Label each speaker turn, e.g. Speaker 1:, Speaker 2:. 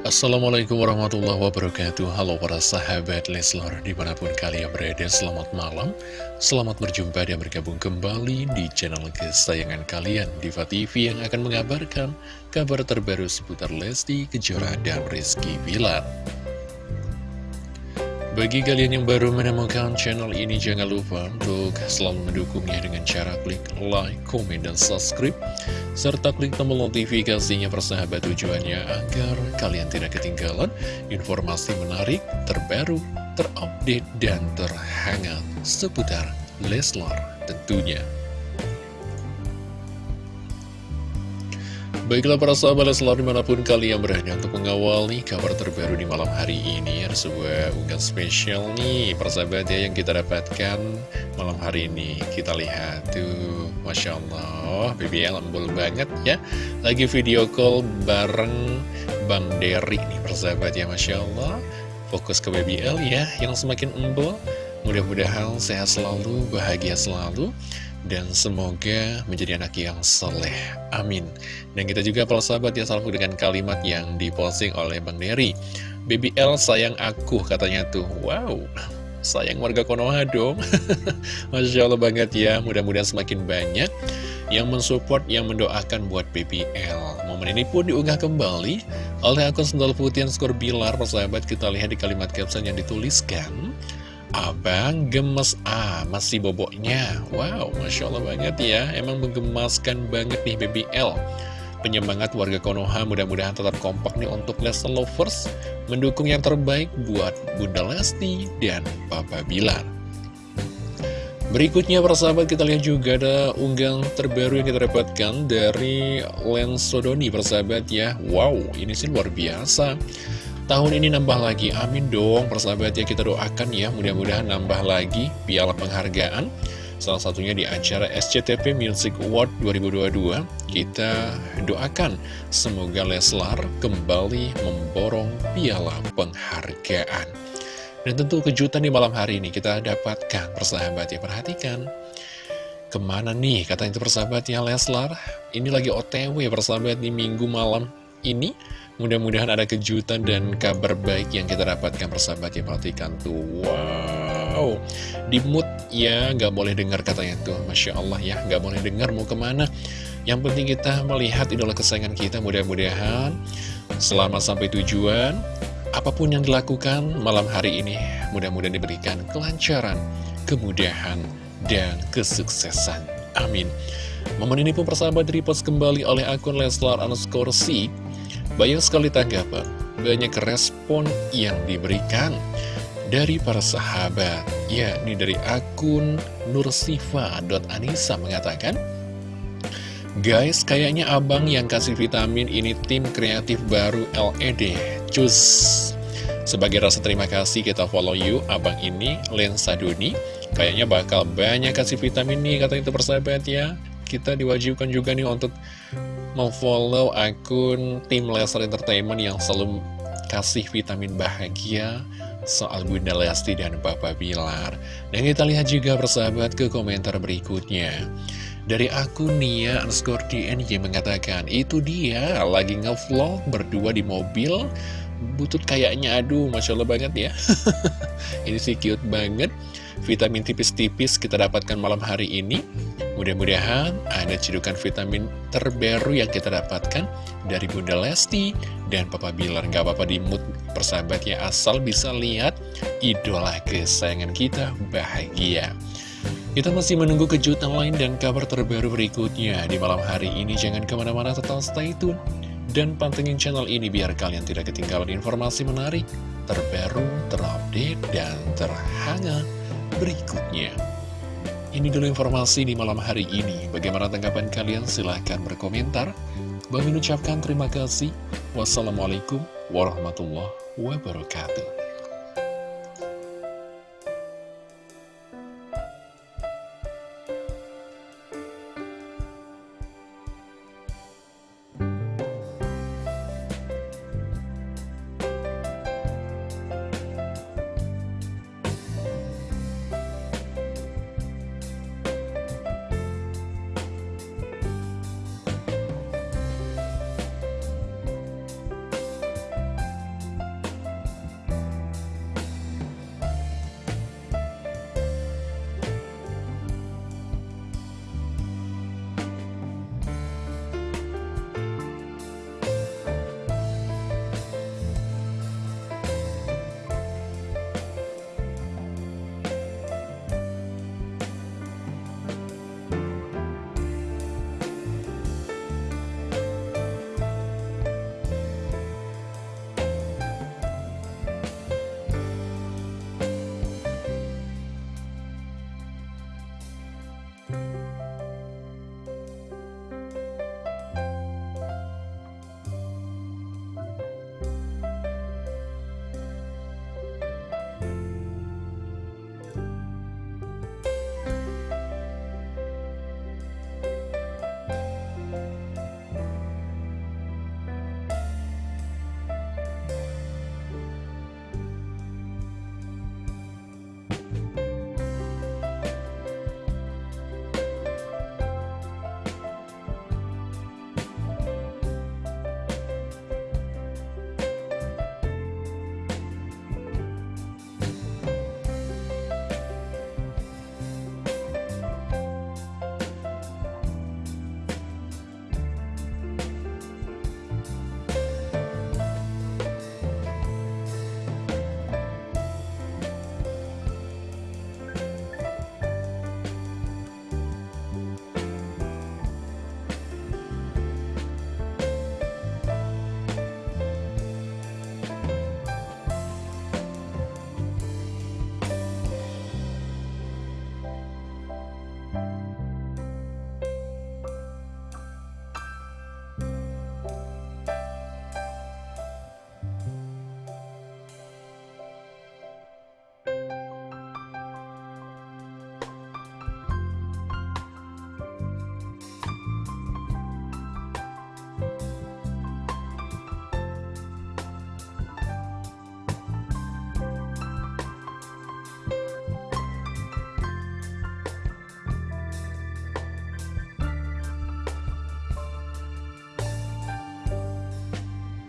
Speaker 1: Assalamualaikum warahmatullahi wabarakatuh. Halo para sahabat Leslor Di mana pun kalian berada selamat malam. Selamat berjumpa dan bergabung kembali Di channel kesayangan kalian Diva TV yang akan mengabarkan Kabar terbaru seputar Lesti Kejora dan Rizky Bilar bagi kalian yang baru menemukan channel ini, jangan lupa untuk selalu mendukungnya dengan cara klik like, komen, dan subscribe. Serta klik tombol notifikasinya persahabat tujuannya agar kalian tidak ketinggalan informasi menarik, terbaru, terupdate, dan terhangat seputar Leslar tentunya. Baiklah para sahabat selalu di mana pun kalian berada untuk mengawali kabar terbaru di malam hari ini. Ada sebuah unggahan spesial nih persahabat ya yang kita dapatkan malam hari ini. Kita lihat tuh Masya Allah BBL embul banget ya. Lagi video call bareng Bang Derry nih persahabat ya Masya Allah. Fokus ke BBL ya yang semakin embul Mudah-mudahan sehat selalu, bahagia selalu dan semoga menjadi anak yang soleh. Amin. Dan kita juga para sahabat ya selalu dengan kalimat yang diposting oleh Bang Neri. BBL sayang aku katanya tuh. Wow, sayang warga Konoha dong. Masya Allah banget ya. Mudah-mudahan semakin banyak yang mensupport, yang mendoakan buat BBL. Momen ini pun diunggah kembali oleh akun Sendal Putih Skor Bilar. Persahabat kita lihat di kalimat caption yang dituliskan. Abang gemes ah masih boboknya. Wow Masya Allah banget ya. Emang menggemaskan banget nih Baby L. Penyemangat warga Konoha mudah-mudahan tetap kompak nih untuk Lesti Lovers Mendukung yang terbaik buat Bunda Lesti dan Papa Bilar. Berikutnya persahabat kita lihat juga ada unggang terbaru yang kita dapatkan dari Lensodoni persahabat ya. Wow ini sih luar biasa Tahun ini nambah lagi, amin dong persahabat ya kita doakan ya. Mudah-mudahan nambah lagi piala penghargaan. Salah satunya di acara SCTV Music Award 2022 Kita doakan semoga Leslar kembali memborong piala penghargaan. Dan tentu kejutan di malam hari ini kita dapatkan persahabat ya. Perhatikan Ke mana nih? Kata itu persahabat ya Leslar Ini lagi otw persahabat di minggu malam ini. Mudah-mudahan ada kejutan dan kabar baik yang kita dapatkan persahabat ya Perhatikan tuh, wow. Di mood ya, nggak boleh dengar katanya tuh. Masya Allah ya, nggak boleh dengar mau ke mana. Yang penting kita melihat idola kesayangan kita Mudah-mudahan. Selamat sampai tujuan. Apa pun yang dilakukan malam hari ini Mudah-mudahan diberikan kelancaran, kemudahan, dan kesuksesan. Amin. Momen ini pun persahabat repost kembali oleh akun Leslar underscore banyak sekali tanggapan, banyak respon yang diberikan dari para sahabat. Ya, ini dari akun nursifa.anissa mengatakan, Guys, kayaknya abang yang kasih vitamin ini tim kreatif baru LED. Cus! Sebagai rasa terima kasih kita follow you, abang ini, Lensa Duni. Kayaknya bakal banyak kasih vitamin nih, kata itu persahabat ya. Kita diwajibkan juga nih untuk memfollow akun tim Lester Entertainment yang selalu kasih vitamin bahagia soal Bunda Lesti dan Papa Bilar. Dan kita lihat juga persahabat ke komentar berikutnya. Dari akun Nia underscore DNY mengatakan, itu dia lagi ngevlog berdua di mobil, butut kayaknya aduh Masya Allah banget ya. Ini sih cute banget. Vitamin tipis-tipis kita dapatkan malam hari ini. Mudah-mudahan ada cedukan vitamin terbaru yang kita dapatkan dari Bunda Lesti dan Papa Bilar. Gak apa-apa di mood persahabatnya asal bisa lihat idola kesayangan kita bahagia. Kita masih menunggu kejutan lain dan kabar terbaru berikutnya di malam hari ini. Jangan ke mana-mana tetap stay tune dan pantengin channel ini biar kalian tidak ketinggalan informasi menarik, terbaru, terupdate, dan terhangat berikutnya. Ini dulu informasi di malam hari ini. Bagaimana tanggapan kalian? Silahkan berkomentar. Bang mengucapkan terima kasih. Wassalamualaikum warahmatullahi wabarakatuh.